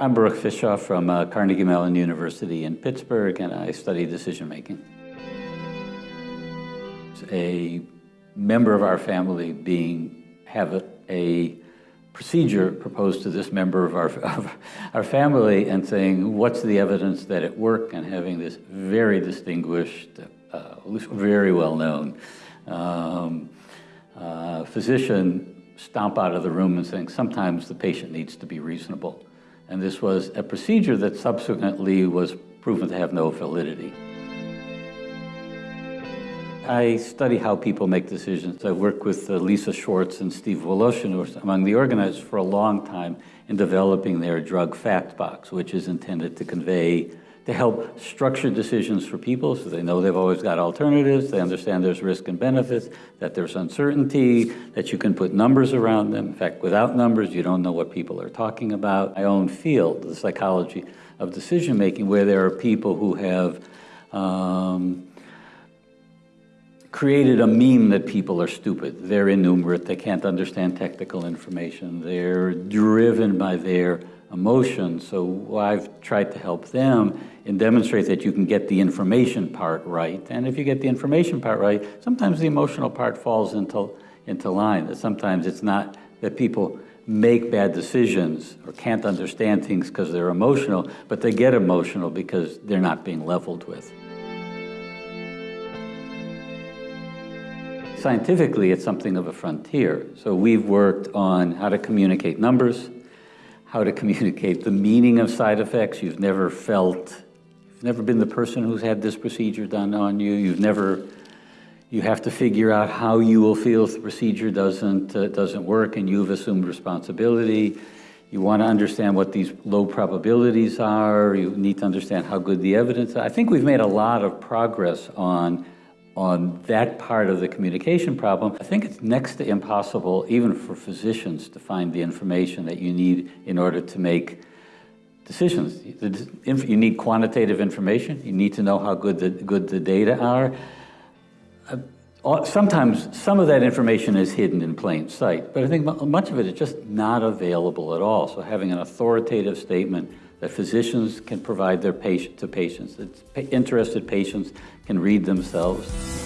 I'm Baruch Fischhoff from uh, Carnegie Mellon University in Pittsburgh, and I study decision making. A member of our family being have a, a procedure proposed to this member of our, of our family and saying, what's the evidence that it worked, and having this very distinguished, uh, very well-known um, uh, physician stomp out of the room and saying, sometimes the patient needs to be reasonable. And this was a procedure that subsequently was proven to have no validity. I study how people make decisions. I work with uh, Lisa Schwartz and Steve Woloshin, who are among the organizers for a long time in developing their drug fact box, which is intended to convey to help structure decisions for people so they know they've always got alternatives, they understand there's risk and benefits, that there's uncertainty, that you can put numbers around them. In fact, without numbers, you don't know what people are talking about. My own field, the psychology of decision making, where there are people who have um, created a meme that people are stupid. They're innumerate, they can't understand technical information, they're driven by their emotion. So I've tried to help them and demonstrate that you can get the information part right. And if you get the information part right, sometimes the emotional part falls into, into line. That sometimes it's not that people make bad decisions or can't understand things because they're emotional, but they get emotional because they're not being leveled with. Scientifically, it's something of a frontier. So we've worked on how to communicate numbers, how to communicate the meaning of side effects. You've never felt, you've never been the person who's had this procedure done on you. You've never, you have to figure out how you will feel if the procedure doesn't, uh, doesn't work and you've assumed responsibility. You want to understand what these low probabilities are. You need to understand how good the evidence is. I think we've made a lot of progress on on that part of the communication problem, I think it's next to impossible, even for physicians, to find the information that you need in order to make decisions. You need quantitative information. You need to know how good the, good the data are. Uh, sometimes some of that information is hidden in plain sight, but I think much of it is just not available at all. So having an authoritative statement that physicians can provide their patient to patients, that interested patients can read themselves.